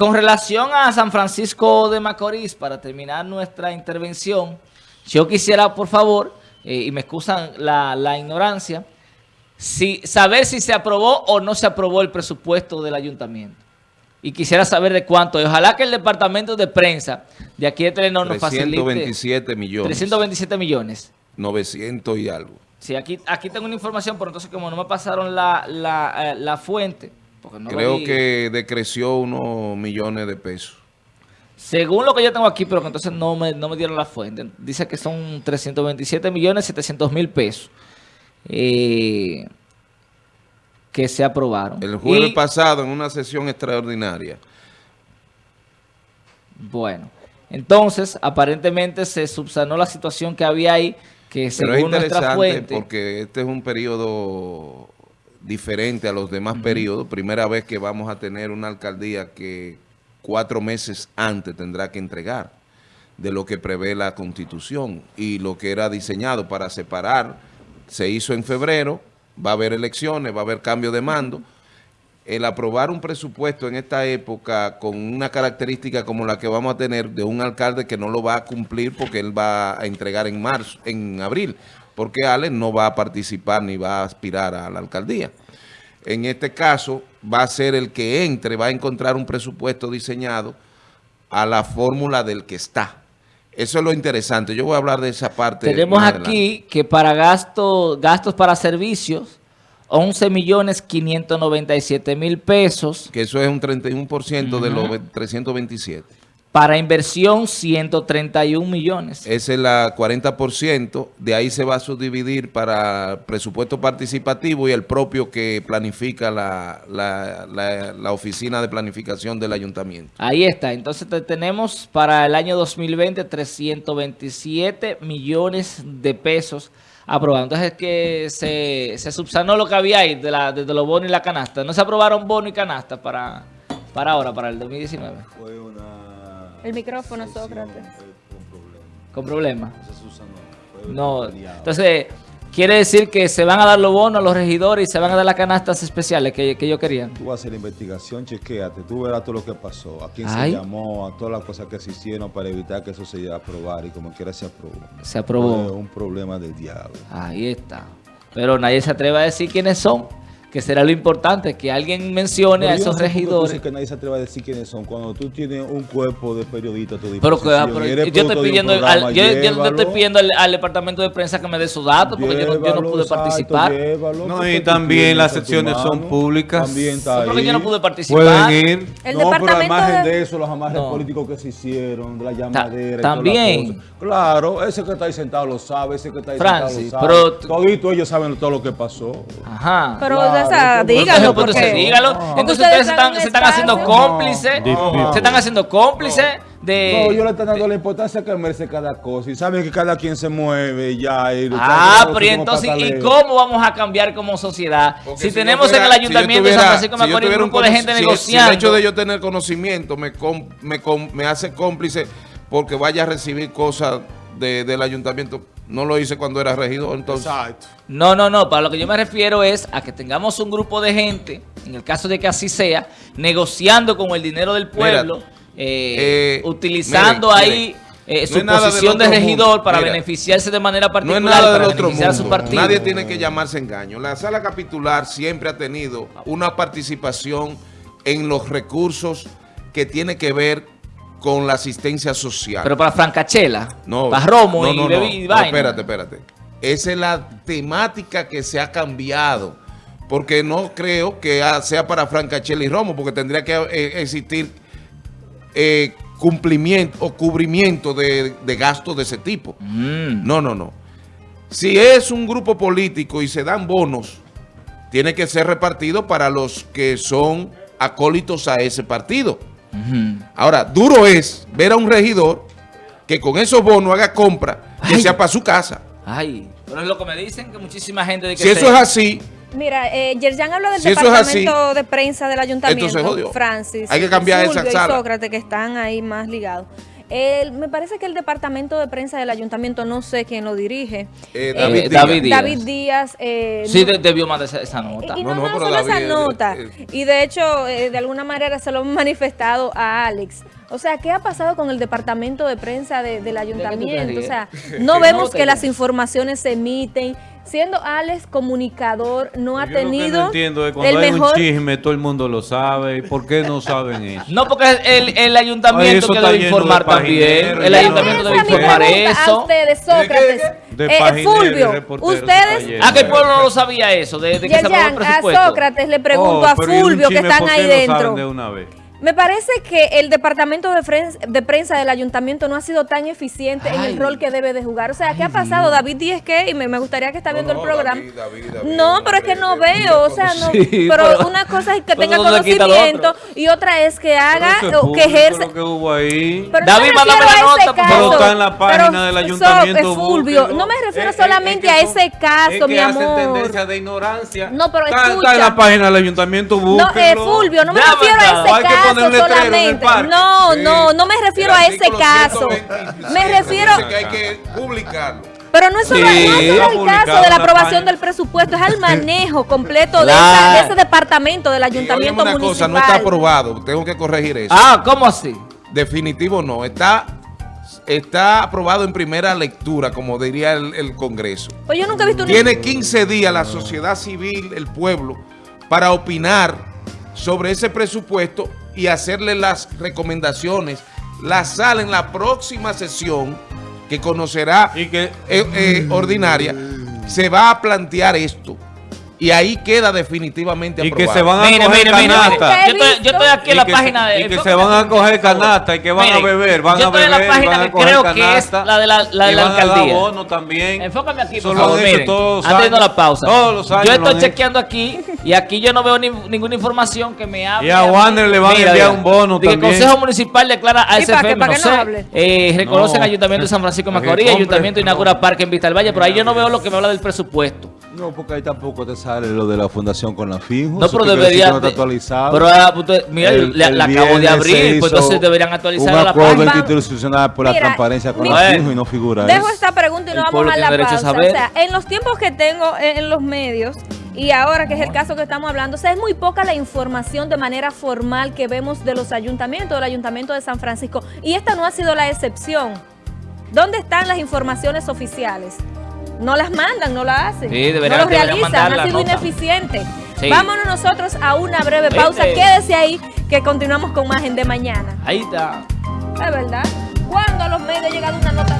con relación a San Francisco de Macorís, para terminar nuestra intervención, yo quisiera, por favor, eh, y me excusan la, la ignorancia, si, saber si se aprobó o no se aprobó el presupuesto del ayuntamiento. Y quisiera saber de cuánto. Y ojalá que el departamento de prensa de aquí de Telenor nos facilite. 327 millones. 327 millones. 900 y algo. Sí, aquí, aquí tengo una información, pero entonces como no me pasaron la, la, eh, la fuente... Creo que decreció unos millones de pesos. Según lo que yo tengo aquí, pero que entonces no me, no me dieron la fuente. Dice que son 327 millones 700 mil pesos. Eh, que se aprobaron. El jueves pasado en una sesión extraordinaria. Bueno, entonces aparentemente se subsanó la situación que había ahí, que según nuestra fuente... porque este es un periodo diferente a los demás periodos. Primera vez que vamos a tener una alcaldía que cuatro meses antes tendrá que entregar de lo que prevé la Constitución y lo que era diseñado para separar se hizo en febrero, va a haber elecciones, va a haber cambio de mando. El aprobar un presupuesto en esta época con una característica como la que vamos a tener de un alcalde que no lo va a cumplir porque él va a entregar en marzo, en abril, porque Alex no va a participar ni va a aspirar a la alcaldía. En este caso va a ser el que entre, va a encontrar un presupuesto diseñado a la fórmula del que está. Eso es lo interesante. Yo voy a hablar de esa parte. Tenemos aquí que para gastos, gastos para servicios, 11 millones 597 mil pesos. Que eso es un 31% de los 327. Para inversión, 131 millones. Ese es el 40%. De ahí se va a subdividir para presupuesto participativo y el propio que planifica la, la, oficina de planificación del ayuntamiento. Ahí está. Entonces tenemos para el año 2020 327 millones de pesos aprobados. Entonces es que se, se subsanó lo que había ahí de, la, de, los bonos y la canasta. No se aprobaron bonos y canasta para, para ahora, para el 2019. Fue una el micrófono, Sócrates. Con problema. No, entonces quiere decir que se van a dar los bonos a los regidores y se van a dar las canastas especiales que, que ellos querían. Tú vas a hacer la investigación, chequéate, tú verás todo lo que pasó, a quién se llamó, a todas las cosas que se hicieron para evitar que eso se llegue a aprobar y como quiera se aprobó. Se aprobó. un problema del diablo. Ahí está. Pero nadie se atreve a decir quiénes son que será lo importante, que alguien mencione a esos regidores. que nadie se atreva a decir quiénes son. Cuando tú tienes un cuerpo de periodistas pero, yo, estoy pidiendo, al, yo, estoy pidiendo al, departamento de prensa que me dé sus datos, porque yo, no, yo no pude participar. no, y también las secciones son públicas. También está ahí. Porque yo no pude participar. Pueden ir. El no, pero al margen de... eso, los amarres políticos que se hicieron, de la llamadera. también. Claro, ese que está ahí sentado lo sabe, ese que está ahí sentado lo sabe. Pero, Todito ellos saben todo lo que pasó. Ajá. Pero dígalo. Porque... dígalo. Entonces ustedes se están, se están haciendo cómplices. Se están haciendo cómplices. De, no, yo le estoy dando la importancia que merece cada cosa y saben que cada quien se mueve ya. Y ah, pero entonces, ¿y cómo vamos a cambiar como sociedad? si, tenemos en el ayuntamiento de San Francisco de Macorís un grupo de gente negociando. Si el hecho de yo tener conocimiento me, me, me hace cómplice porque vaya a recibir cosas del ayuntamiento. No lo hice cuando era regidor, entonces. Exacto. No, no, no. Para lo que yo me refiero es a que tengamos un grupo de gente, en el caso de que así sea, negociando con el dinero del pueblo, eh, eh, utilizando ahí eh, su posición de, regidor para beneficiarse de manera particular. No es nada del otro mundo. Su partido. Nadie tiene que llamarse engaño. La sala capitular siempre ha tenido una participación en los recursos que tiene que ver con la asistencia social. Pero para Francachela, no, para Romo y, no, espérate, espérate. Esa es la temática que se ha cambiado. Porque no creo que sea para Francachela y Romo, porque tendría que eh, existir eh, cumplimiento o cubrimiento de, gastos de ese tipo. Mm. No, no, no. Si es un grupo político y se dan bonos, tiene que ser repartido para los que son acólitos a ese partido. Ahora, duro es ver a un regidor que con esos bonos haga compra que sea para su casa. Ay, pero es lo que me dicen que muchísima gente... De que si eso es así... Mira, eh, Yerjan habló del departamento de prensa del ayuntamiento, Francis. Hay que cambiar esa sala. y Sócrates, que están ahí más ligados. El, me parece que el departamento de prensa del ayuntamiento, no sé quién lo dirige. Eh, eh, David Díaz. David Díaz. David Díaz. eh, Sí, no- debió mandar esa, esa nota. y No, no, no, no pero solo esa David, eh, nota. eh, y de hecho, eh, de alguna manera se lo hemos manifestado a Alex. O sea, ¿qué ha pasado con el departamento de prensa de- del ayuntamiento? O sea, no vemos que las informaciones se emiten. Siendo Alex comunicador, no ha Yo lo que tenido no entiendo es cuando el hay mejor... un chisme, todo el mundo lo sabe. ¿Y por qué no saben eso? No, porque el, el Ay, ayuntamiento eso que debe de informar también. El de- ayuntamiento debe informar pregunta A eso. ustedes, Sócrates, De eh, pagineros y Fulvio, ustedes... lleno. Ah, que el pueblo no lo sabía eso, de, de que se aprobó el Yerjan, a. Sócrates le pregunto Oh, a pero ¿y un Fulvio que están por ahí qué no saben dentro. Me parece que el departamento de, fren- de prensa del ayuntamiento no ha sido tan eficiente en el rol que debe de jugar. O sea, ¿qué ha pasado? David Díez, ¿qué? Y me, me gustaría que está viendo no, el programa. David, David, David, no, pero es que no veo. O sea, no. Sí, pero, pero- una cosa es que pero tenga conocimiento y otra es que haga Pero es o que ejerce. lo que hubo ahí. Pero David, no me mándame refiero la a ese nota, caso. favor. Está en la página Pero, del so- ayuntamiento, Fulvio, no me refiero Es- solamente es a que son- ese caso, es que mi hacen amor. tendencia de ignorancia. No, pero está, escucha. está en la página del ayuntamiento, No, eh, Fulvio, no me refiero a ese que caso el solamente. No, Sí. no, no me refiero El a ese caso. 126 Me refiero, que hay que publicarlo. pero no es solo, Sí, no es solo va el caso de la aprobación del presupuesto, es al manejo completo de, Claro. esa- de ese departamento del ayuntamiento una cosa, municipal. no está aprobado, tengo que corregir eso. Ah, ¿cómo así? Definitivo no, está, está aprobado en primera lectura, como diría el, el Congreso. Pues yo nunca he visto una... Tiene 15 días la sociedad civil, el pueblo, para opinar sobre ese presupuesto y hacerle las recomendaciones. La sala en la próxima sesión, que conocerá Y que eh, eh, ordinaria, se va a plantear esto. Y ahí queda definitivamente Y que aprobado. se van a Mire, coger mire, canasta. mire. Yo estoy, yo estoy aquí en la que página de... y que se van a coger canasta y que van a beber, van yo a estoy en beber, la página van a que coger creo que es canasta la de la, la, de la a alcaldía. bono también. Enfócame aquí, por favor. Miren, todos los antes de años. la pausa. Todos los años Yo estoy chequeando aquí y aquí yo no veo ni- ninguna información que me hable. Y a Warner le van a enviar un bono que también. el Consejo Municipal declara a. SFM, ¿Para no sé, eh, reconocen No. Ayuntamiento de San Francisco de Macorís, Ayuntamiento inaugura parque en Vista del Valle, pero ahí yo no veo lo que me habla del presupuesto. No, porque ahí tampoco te sale lo de la fundación con la FIJO. No, pero quiere decir debería. que no está de- actualizado. Pero, usted- mira, El- la, el la acabo de abrir, pues entonces deberían actualizar un la acuerdo página. interinstitucional por la transparencia con mi- la FIJO y no figura Dejo eso. esta pregunta y no El vamos a la a pausa. saber. O sea, en los tiempos que tengo en, en los medios y ahora que es el caso que estamos hablando, o sea, es muy poca la información de manera formal que vemos de los ayuntamientos, del ayuntamiento de San Francisco. Y esta no ha sido la excepción. ¿Dónde están las informaciones oficiales? No las mandan, no las hacen. Sí, deberían- no lo deberían realizan, mandar ha la sido nota. ineficiente. Sí. Vámonos nosotros a una breve pausa. Quédese ahí que continuamos con más en de mañana. Ahí está. Es verdad. ¿Cuándo a los medios ha llegado una nota